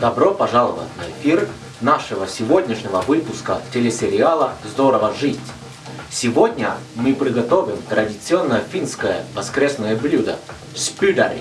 Добро пожаловать на эфир нашего сегодняшнего выпуска телесериала «Здорово жить». Сегодня мы приготовим традиционное финское воскресное блюдо – спюдари.